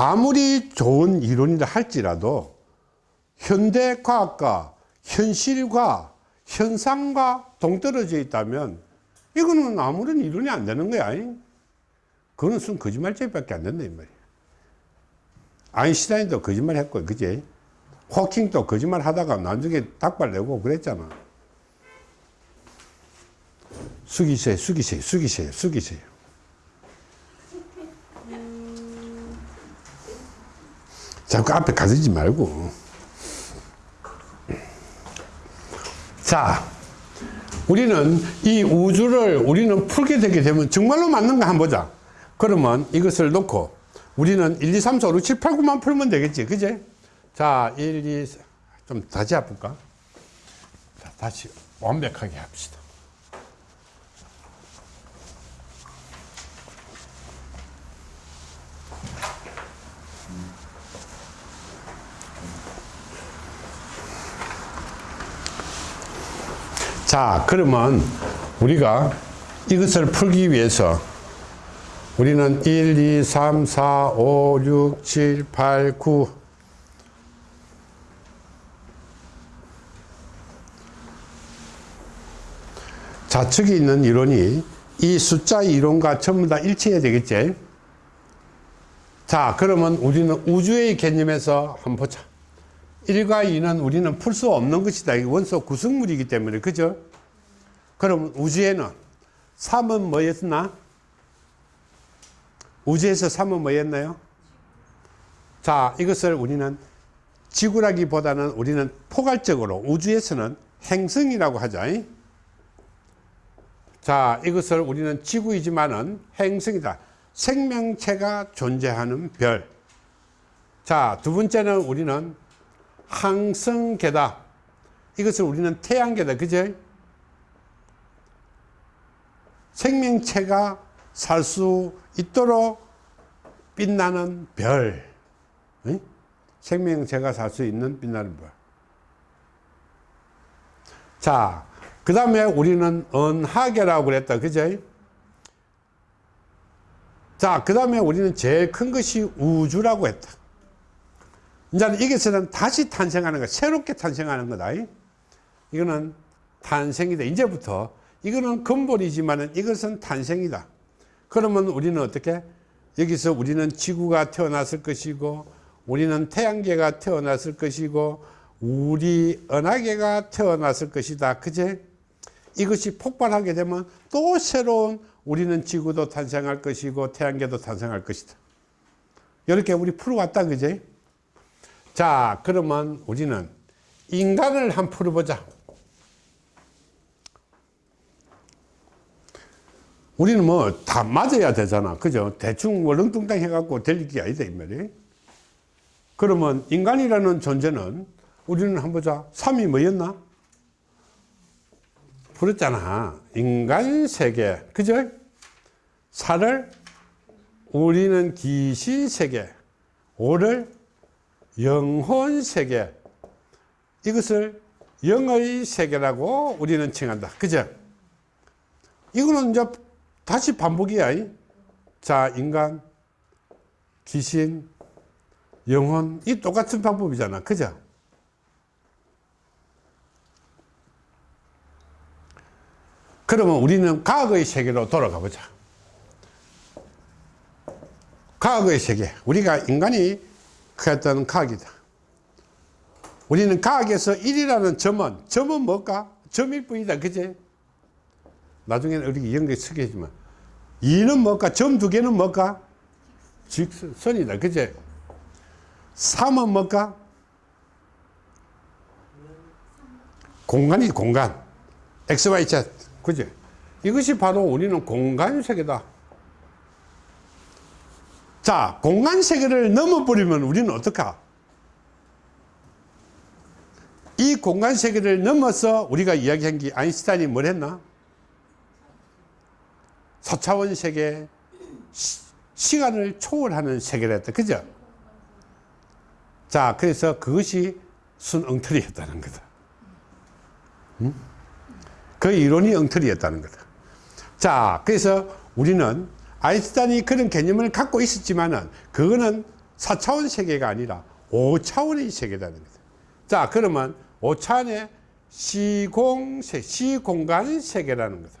아무리 좋은 이론이라 할지라도 현대 과학과 현실과 현상과 동떨어져 있다면 이거는 아무런 이론이 안 되는 거야. 그거는 순 거짓말쟁이밖에 안 된다 이 말이야. 아인슈타인도 거짓말 했고 그지? 호킹도 거짓말 하다가 나중에 닭발 내고 그랬잖아. 숙이세요, 숙이세요, 숙이세요, 숙이세요. 자꾸 앞에 가지지 말고. 자, 우리는 이 우주를 우리는 풀게 되게 되면 정말로 맞는가 한번 보자. 그러면 이것을 놓고 우리는 1, 2, 3, 4, 5, 6, 7, 8, 9만 풀면 되겠지. 그제? 자, 1, 2, 좀 다시 해볼까? 자, 다시 완벽하게 합시다. 자, 그러면 우리가 이것을 풀기 위해서 우리는 1, 2, 3, 4, 5, 6, 7, 8, 9 좌측에 있는 이론이 이 숫자 이론과 전부 다 일치해야 되겠지? 자 그러면 우리는 우주의 개념에서 한번 보자 1과 2는 우리는 풀 수 없는 것이다. 원소 구성물이기 때문에 그죠? 그럼 우주에는 3은 뭐였나? 우주에서 3은 뭐였나요? 자 이것을 우리는 지구라기보다는 우리는 포괄적으로 우주에서는 행성이라고 하자 자 이것을 우리는 지구이지만은 행성이다. 생명체가 존재하는 별. 자 두 번째는 우리는 항성계다 이것을 우리는 태양계다 그죠 생명체가 살 수 있도록 빛나는 별 응? 생명체가 살 수 있는 빛나는 별 자, 그 다음에 우리는 은하계라고 그랬다. 그죠? 자, 그 다음에 우리는 제일 큰 것이 우주라고 했다. 이제 이것은 다시 탄생하는 거, 새롭게 탄생하는 거다. 이거는 탄생이다. 이제부터 이거는 근본이지만은 이것은 탄생이다. 그러면 우리는 어떻게? 여기서 우리는 지구가 태어났을 것이고, 우리는 태양계가 태어났을 것이고, 우리 은하계가 태어났을 것이다. 그제? 이것이 폭발하게 되면 또 새로운 우리는 지구도 탄생할 것이고 태양계도 탄생할 것이다. 이렇게 우리 풀어왔다. 그제? 자, 그러면 우리는 인간을 한 풀어보자. 우리는 뭐 다 맞아야 되잖아. 그죠? 대충 월렁뚱땅 해갖고 될 일이 아니다. 이 말이. 그러면 인간이라는 존재는 우리는 한번 보자. 3이 뭐였나? 풀었잖아. 인간 세계. 그죠? 4를 우리는 귀신 세계. 5를 영혼 세계. 이것을 영의 세계라고 우리는 칭한다. 그죠? 이거는 이제 다시 반복이야. 자, 인간, 귀신, 영혼, 이 똑같은 방법이잖아. 그죠? 그러면 우리는 과거의 세계로 돌아가 보자. 과거의 세계. 우리가 인간이 했던 과학이다. 우리는 과학에서 1이라는 점은, 점은 뭘까? 점일 뿐이다. 그제? 나중에는 우리 연결 해주면. 2는 뭘까? 점 두 개는 뭘까? 직선이다. 그제? 3은 뭘까? 공간이 공간. X, Y, Z. 그죠? 이것이 바로 우리는 공간 세계다. 자, 공간 세계를 넘어버리면 우리는 어떡하? 이 공간 세계를 넘어서 우리가 이야기한 게 아인슈타인이 뭘 했나? 4차원 세계, 시, 간을 초월하는 세계를 했다. 그죠? 자, 그래서 그것이 순엉터리였다는 거다. 응? 그 이론이 엉터리였다는 거다. 자, 그래서 우리는 아인슈타인이 그런 개념을 갖고 있었지만 은 그거는 4차원 세계가 아니라 5차원의 세계라는 거죠. 자, 그러면 5차원의 시공세, 시공간 세계라는 거다.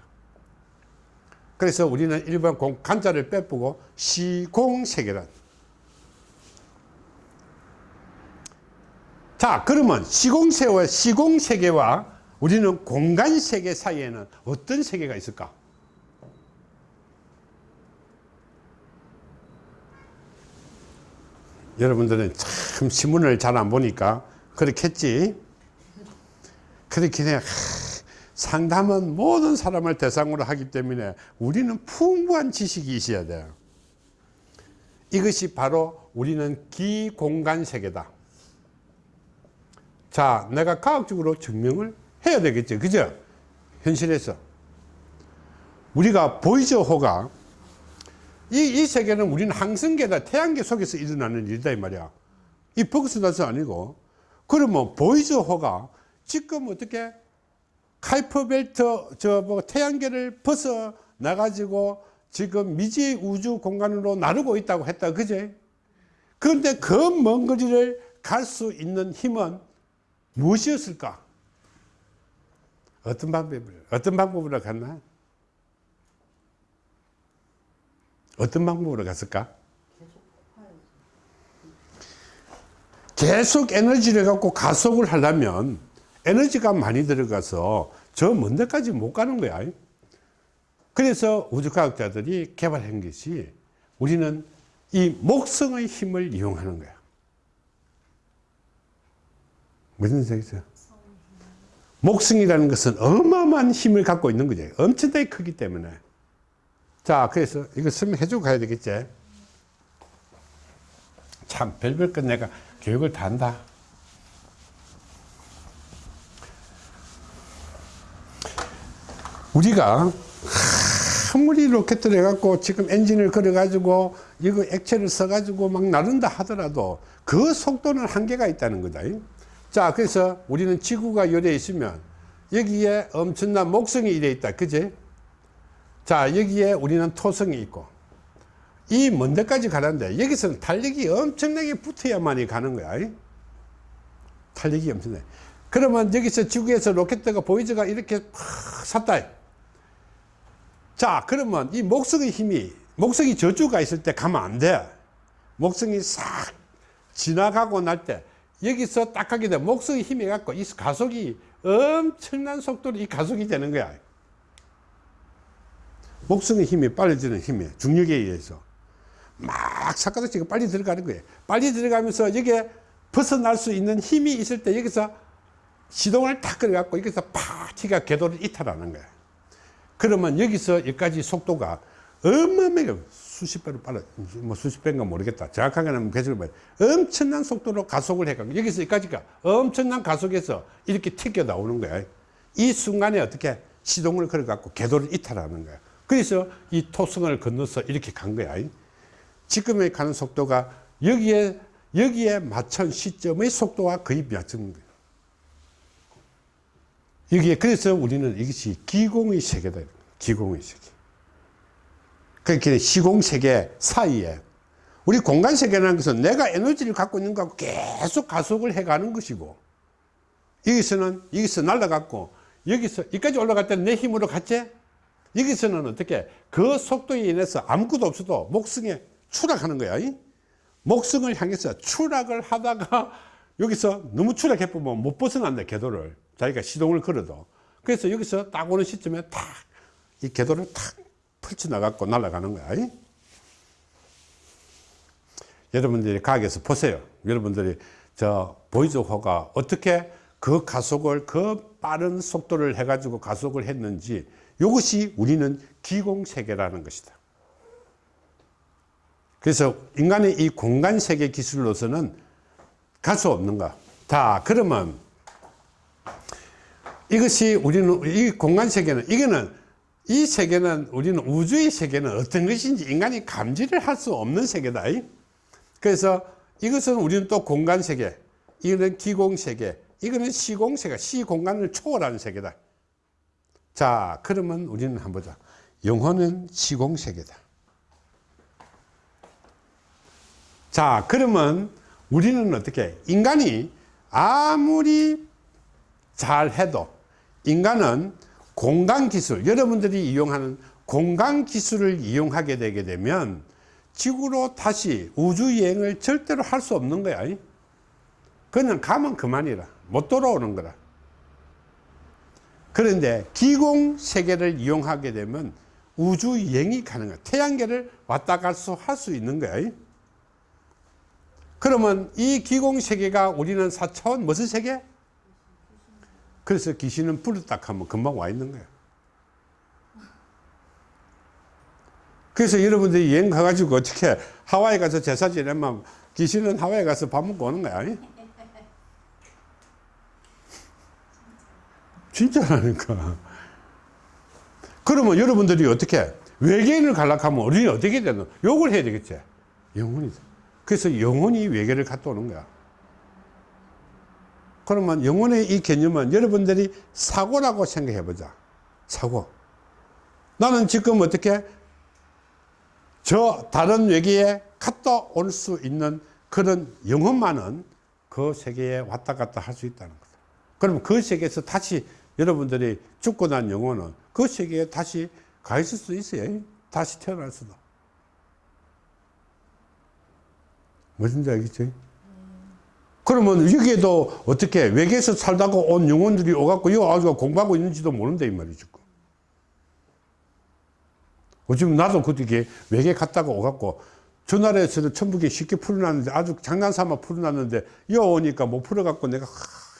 그래서 우리는 일반 공, 간자를 빼쁘고 시공세계란. 자, 그러면 시공세와 시공세계와 우리는 공간세계 사이에는 어떤 세계가 있을까? 여러분들은 참 신문을 잘 안 보니까 그렇겠지. 그렇게 그냥 상담은 모든 사람을 대상으로 하기 때문에 우리는 풍부한 지식이 있어야 돼요. 이것이 바로 우리는 기공간 세계다. 자, 내가 과학적으로 증명을 해야 되겠죠. 그죠? 현실에서. 우리가 보이저 호가 이, 이 세계는 우리는 항성계다. 태양계 속에서 일어나는 일이다. 이 말이야. 이 버그스 나서 아니고. 그러면 보이저호가 지금 어떻게 카이퍼벨트 저 뭐 태양계를 벗어 나가지고 지금 미지 우주 공간으로 나르고 있다고 했다. 그제? 그런데 그 먼 거리를 갈 수 있는 힘은 무엇이었을까? 어떤 방법을, 어떤 방법으로 갔나? 어떤 방법으로 갔을까? 계속 에너지를 갖고 가속을 하려면 에너지가 많이 들어가서 저 먼 데까지 못 가는 거야. 그래서 우주과학자들이 개발한 것이 우리는 이 목성의 힘을 이용하는 거야. 무슨 생각이죠? 목성이라는 것은 어마어마한 힘을 갖고 있는 거죠. 엄청나게 크기 때문에. 자, 그래서 이거 설명해주고 가야 되겠지. 참, 별별 것 내가 교육을 다 한다. 우리가 아무리 로켓을 해갖고 지금 엔진을 걸어가지고 이거 액체를 써가지고 막 나른다 하더라도 그 속도는 한계가 있다는 거다. 자, 그래서 우리는 지구가 열에 있으면 여기에 엄청난 목성이 이래 있다. 그지? 자, 여기에 우리는 토성이 있고 이 먼 데까지 가는데 여기서는 탄력이 엄청나게 붙어야만이 가는 거야. 탄력이 엄청나게. 그러면 여기서 지구에서 로켓가 보이저가 이렇게 팍 샀다. 자, 그러면 이 목성의 힘이, 목성이 저주가 있을 때 가면 안 돼. 목성이 싹 지나가고 날 때, 여기서 딱 하게 돼. 목성의 힘이 갖고 이 가속이 엄청난 속도로 이 가속이 되는 거야. 목성의 힘이 빨라지는 힘이 중력에 의해서 막 사카도치가 빨리 들어가는 거예요. 빨리 들어가면서 여기에 벗어날 수 있는 힘이 있을 때 여기서 시동을 탁 걸어갖고 여기서 팍 티가 궤도를 이탈하는 거야. 그러면 여기서 여기까지 속도가 어마어마하게 수십 배로 빨라, 뭐 수십 배인가 모르겠다. 정확하게는 계속 봐 엄청난 속도로 가속을 해가지고 여기서 여기까지가 엄청난 가속에서 이렇게 튀겨 나오는 거야. 이 순간에 어떻게 시동을 걸어갖고 궤도를 이탈하는 거야. 그래서 이 토성을 건너서 이렇게 간 거야. 지금에 가는 속도가 여기에, 여기에 맞춘 시점의 속도와 거의 맞춘 거야. 여기에 그래서 우리는 이것이 기공의 세계다. 기공의 세계. 그렇게 시공 세계 사이에 우리 공간 세계라는 것은 내가 에너지를 갖고 있는 거하고 계속 가속을 해가는 것이고 여기서는 여기서 날아갔고 여기서 여기까지 올라갈 때는 내 힘으로 갔지 여기서는 어떻게 그 속도에 인해서 아무것도 없어도 목성에 추락하는 거야 목성을 향해서 추락을 하다가 여기서 너무 추락해 보면 못 벗어난다 궤도를. 자기가 시동을 걸어도. 그래서 여기서 딱 오는 시점에 탁 이 궤도를 탁 펼쳐나갖고 날아가는 거야 여러분들이 가게에서 보세요. 여러분들이 저 보이즈호가 어떻게 그 가속을 그 빠른 속도를 해 가지고 가속을 했는지 이것이 우리는 기공세계라는 것이다 그래서 인간의 이 공간세계 기술로서는 갈 수 없는가 자 그러면 이것이 우리는 이 공간 세계는 이거는 이 세계는 우리는 우주의 세계는 어떤 것인지 인간이 감지를 할 수 없는 세계다. 그래서 이것은 우리는 또 공간 세계, 이거는 기공 세계, 이거는 시공 세계, 시공간을 초월하는 세계다. 자, 그러면 우리는 한번 보자. 영혼은 시공 세계다. 자, 그러면 우리는 어떻게, 인간이 아무리 잘해도 인간은 공간 기술, 여러분들이 이용하는 공간 기술을 이용하게 되게 되면 지구로 다시 우주 여행을 절대로 할 수 없는 거야. 그냥 가면 그만이라. 못 돌아오는 거라. 그런데 기공 세계를 이용하게 되면 우주 여행이 가능해. 태양계를 왔다 갈수할 수 있는 거야. 그러면 이 기공 세계가 우리는 4차원 무슨 세계? 그래서 귀신은 불렀다 하면 금방 와 있는 거야. 그래서 여러분들이 여행 가가지고 어떻게 하와이 가서 제사 지내면 귀신은 하와이 가서 밥 먹고 오는 거야. 진짜라니까. 그러면 여러분들이 어떻게 외계인을 갈락하면 우리는 어떻게 되노? 욕을 해야 되겠지. 영혼이. 그래서 영혼이 외계를 갔다 오는 거야. 그러면 영혼의 이 개념은 여러분들이 사고라고 생각해 보자. 사고. 나는 지금 어떻게 저 다른 외계에 갔다 올 수 있는 그런 영혼만은 그 세계에 왔다 갔다 할 수 있다는 거다. 그러면 그 세계에서 다시 여러분들이 죽고 난 영혼은 그 세계에 다시 가 있을 수 있어요. 다시 태어날 수도. 무슨지 알겠지? 그러면 여기에도 어떻게 외계에서 살다가 온 영혼들이 오갖고 이거 아주 공부하고 있는지도 모른다 이 말이죠. 요즘 나도 그렇게 외계 갔다가 오갖고 저 나라에서는 천북에 쉽게 풀어놨는데 아주 장난삼아 풀어놨는데 여 오니까 못 풀어갖고 내가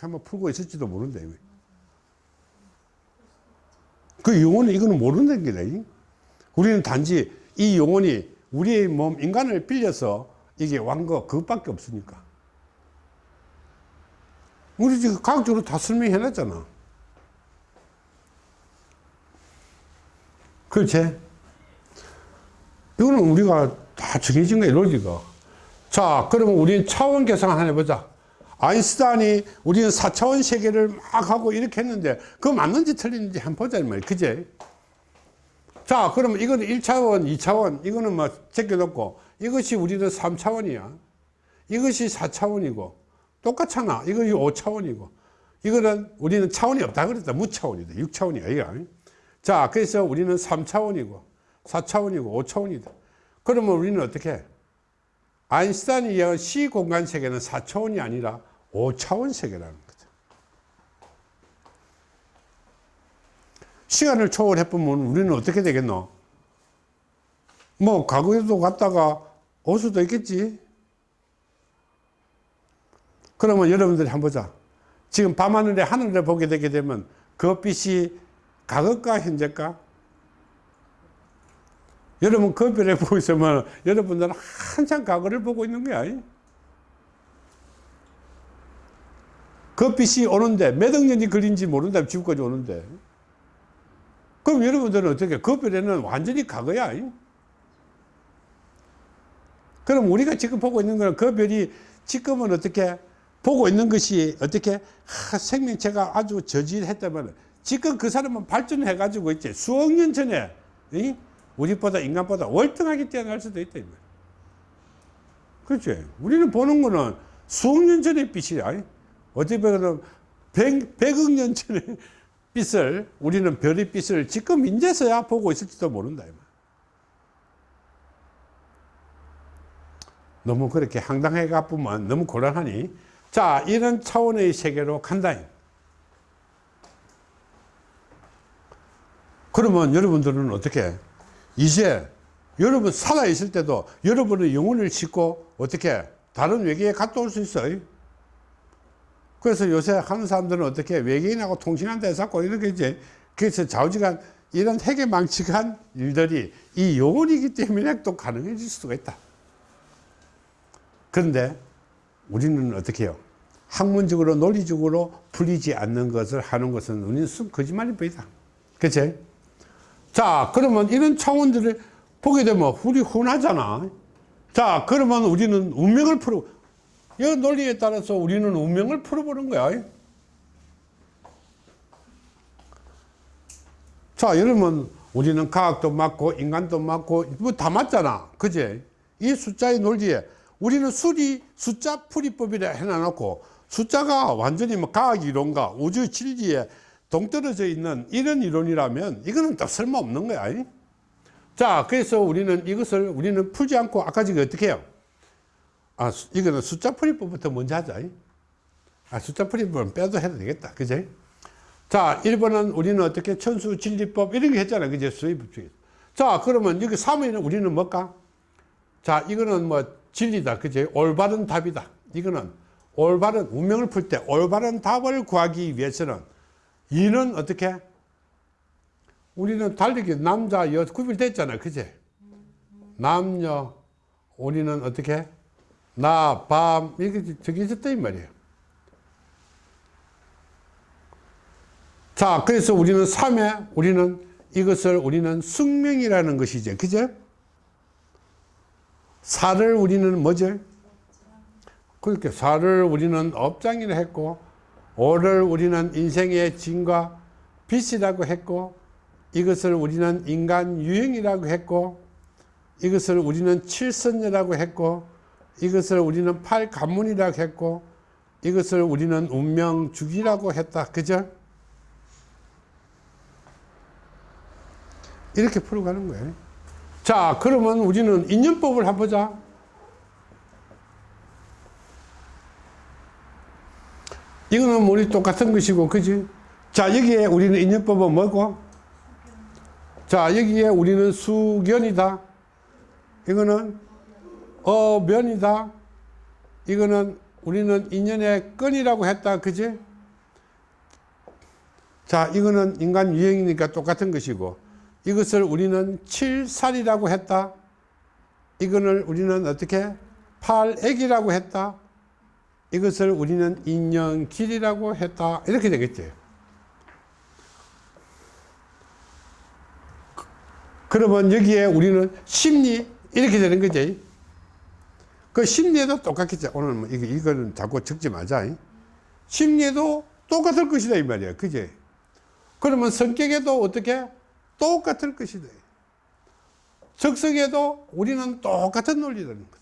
한번 풀고 있을지도 모른다. 그 영혼은 이거는 모른다는 게다. 우리는 단지 이 영혼이 우리의 몸 인간을 빌려서 이게 완거 그것밖에 없으니까. 우리 지금 과학적으로 다 설명해 놨잖아. 그렇지? 이거는 우리가 다 정해진 거야, 논리가. 자, 그러면 우리는 차원 계산 하나 해보자. 아인슈타인이 우리는 4차원 세계를 막 하고 이렇게 했는데, 그거 맞는지 틀리는지 한번 보자, 이 말이야. 그제? 자, 그러면 이거는 1차원, 2차원, 이거는 뭐 제껴놓고, 이것이 우리는 3차원이야. 이것이 4차원이고, 똑같잖아. 이거 5차원이고. 이거는 우리는 차원이 없다 그랬다. 무차원이다. 6차원이야. 이거. 자, 그래서 우리는 3차원이고, 4차원이고 5차원이다. 그러면 우리는 어떻게? 아인슈타인이 이야기한 시 공간 세계는 4차원이 아니라 5차원 세계라는 거죠. 시간을 초월해보면 우리는 어떻게 되겠노? 뭐 과거에도 갔다가 올 수도 있겠지. 그러면 여러분들이 한번 보자. 지금 밤하늘에 하늘을 보게 되게 되면 그 빛이 과거가 현재가 여러분 거별에 보고 있으면 여러분들은 한참 과거를 보고 있는 거야. 그 빛이 오는데 몇억 년이 걸린지 모른다 지구까지 오는데. 그럼 여러분들은 어떻게 그 별에는 완전히 과거야 그럼 우리가 지금 보고 있는 거는 그 별이 지금은 어떻게 보고 있는 것이 어떻게 하, 생명체가 아주 저질했다면 지금 그 사람은 발전해 가지고 있지. 수억 년 전에 이? 우리보다 인간보다 월등하게 뛰어날 수도 있다. 그렇지. 우리는 보는 거는 수억 년 전의 빛이야. 어찌 보면 100, 100억 년 전의 빛을, 우리는 별의 빛을 지금 인제서야 보고 있을지도 모른다. 너무 그렇게 황당해 가쁘면 너무 곤란하니. 자, 이런 차원의 세계로 간다. 그러면 여러분들은 어떻게 이제 여러분 살아있을 때도 여러분의 영혼을 싣고 어떻게 다른 외계에 갔다 올 수 있어요. 그래서 요새 하는 사람들은 어떻게 외계인하고 통신한다 해서 이렇게 이제 그래서 좌우지간 이런 해계망측한 일들이 이 영혼이기 때문에 또 가능해질 수가 있다. 그런데 우리는 어떻게 해요? 학문적으로 논리적으로 풀리지 않는 것을 하는 것은 우리는 순 거짓말이 보이다. 그치? 자, 그러면 이런 차원들을 보게 되면 우리 훈하잖아. 자, 그러면 우리는 운명을 풀어, 이 논리에 따라서 우리는 운명을 풀어보는 거야. 자, 여러분, 우리는 과학도 맞고, 인간도 맞고, 뭐 다 맞잖아. 그제? 이 숫자의 논리에 우리는 수리 숫자 풀이법이라 해놔놓고 숫자가 완전히 뭐 과학 이론과 우주 진리에 동떨어져 있는 이런 이론이라면 이거는 또 쓸모없는 거야. 이? 자, 그래서 우리는 이것을 우리는 풀지 않고 아까 지금 어떻게 해요? 아, 수- 이거는 숫자 풀이법부터 먼저 하자. 이? 아, 숫자 풀이법은 빼도 해도 되겠다. 그지? 자, 1번은 우리는 어떻게 천수 진리법 이런 게 했잖아. 그제 수입 중에. 자, 그러면 여기 3위는 우리는 뭘까? 자, 이거는 뭐 진리다. 그제? 올바른 답이다. 이거는 올바른 운명을 풀 때 올바른 답을 구하기 위해서는 이는 어떻게? 우리는 달리기 남자 여 구별됐잖아. 그제? 남녀 우리는 어떻게? 나, 밤 이게 저기 있었다 이 말이에요. 자, 그래서 우리는 3회, 우리는 이것을 우리는 숙명이라는 것이죠. 그죠? 사를 우리는 뭐죠? 그렇게 사를 우리는 업장이라 했고, 오를 우리는 인생의 진과 빛이라고 했고, 이것을 우리는 인간 유형이라고 했고, 이것을 우리는 칠선녀라고 했고, 이것을 우리는 팔가문이라고 했고, 이것을 우리는 운명주기라고 했다. 그죠? 이렇게 풀어가는 거예요. 자, 그러면 우리는 인연법을 한번 보자. 이거는 우리 똑같은 것이고, 그지? 자, 여기에 우리는 인연법은 뭐고? 자, 여기에 우리는 수견이다. 이거는 어면이다. 이거는 우리는 인연의 끈이라고 했다. 그지? 자, 이거는 인간 유형이니까 똑같은 것이고, 이것을 우리는 칠살이라고 했다. 이거를 우리는 어떻게? 팔액이라고 했다. 이것을 우리는 인연 길이라고 했다. 이렇게 되겠지. 그러면 여기에 우리는 심리 이렇게 되는 거지. 그 심리에도 똑같겠지. 오늘 뭐 이거 이거는 자꾸 적지 말자. 심리에도 똑같을 것이다 이 말이야. 그지? 그러면 성격에도 어떻게 똑같을 것이다. 적성에도 우리는 똑같은 논리라는 거다.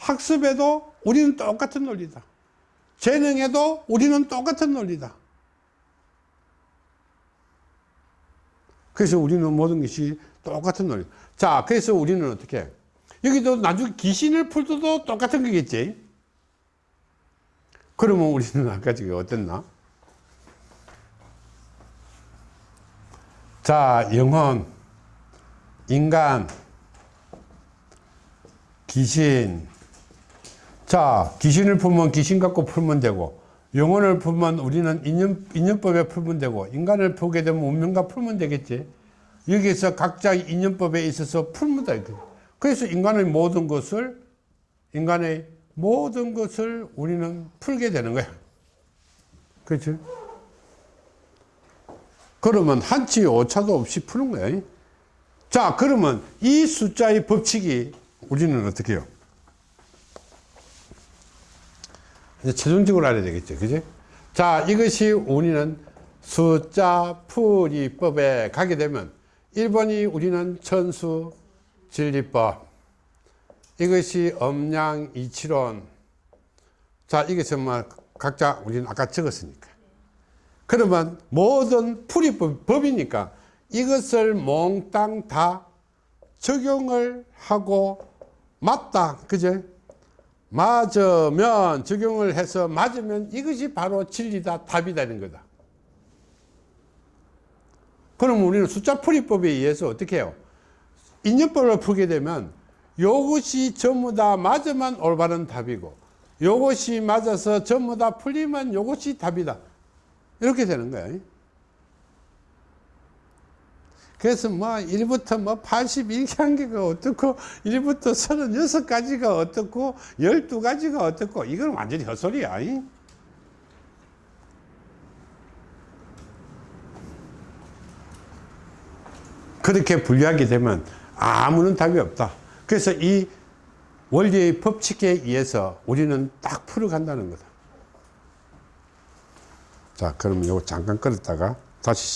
학습에도 우리는 똑같은 논리다. 재능에도 우리는 똑같은 논리다. 그래서 우리는 모든 것이 똑같은 논리. 자, 그래서 우리는 어떻게? 해? 여기도 나중에 귀신을 풀어도 똑같은 거겠지? 그러면 우리는 아까 지금 어땠나? 자, 영혼, 인간, 귀신. 자, 귀신을 풀면 귀신 갖고 풀면 되고, 영혼을 풀면 우리는 인연, 인연법에 풀면 되고, 인간을 풀게 되면 운명과 풀면 되겠지. 여기서 각자의 인연법에 있어서 풀면 돼. 그래서 인간의 모든 것을, 인간의 모든 것을 우리는 풀게 되는 거야. 그렇죠? 그러면 한치 오차도 없이 푸는 거야. 자, 그러면 이 숫자의 법칙이 우리는 어떻게 해요? 이제 최종적으로 알아야 되겠죠. 그지? 자, 이것이 우리는 숫자 풀이법에 가게 되면 1번이 우리는 천수 진리법. 이것이 엄양 이치론. 자, 이게 정말 각자 우리는 아까 적었으니까. 그러면 모든 풀이법, 법이니까 이것을 몽땅 다 적용을 하고 맞다. 그제? 맞으면, 적용을 해서 맞으면 이것이 바로 진리다, 답이다는 거다. 그럼 우리는 숫자 풀이법에 의해서 어떻게 해요? 인연법을 풀게 되면 이것이 전부 다 맞으면 올바른 답이고 이것이 맞아서 전부 다 풀리면 이것이 답이다. 이렇게 되는 거예요. 그래서 뭐 1부터 뭐 81단계가 어떻고 1부터 36가지가 어떻고 12가지가 어떻고 이건 완전히 헛소리야. 그렇게 분류하게 되면 아무런 답이 없다. 그래서 이 원리의 법칙에 의해서 우리는 딱 풀어간다는 거다. 자, 그럼 이거 잠깐 끌었다가 다시